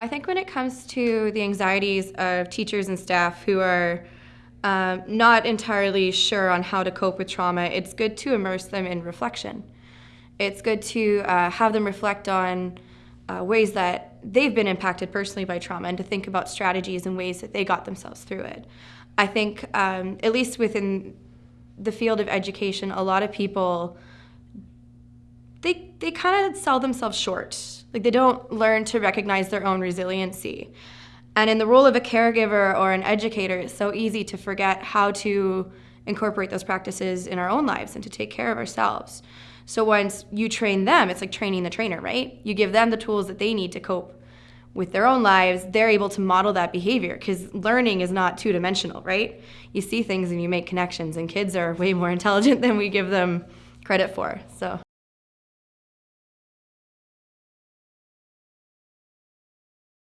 I think when it comes to the anxieties of teachers and staff who are um, not entirely sure on how to cope with trauma, it's good to immerse them in reflection. It's good to uh, have them reflect on uh, ways that they've been impacted personally by trauma and to think about strategies and ways that they got themselves through it. I think, um, at least within the field of education, a lot of people they, they kind of sell themselves short. Like they don't learn to recognize their own resiliency. And in the role of a caregiver or an educator, it's so easy to forget how to incorporate those practices in our own lives and to take care of ourselves. So once you train them, it's like training the trainer, right? You give them the tools that they need to cope with their own lives, they're able to model that behavior because learning is not two dimensional, right? You see things and you make connections, and kids are way more intelligent than we give them credit for. So.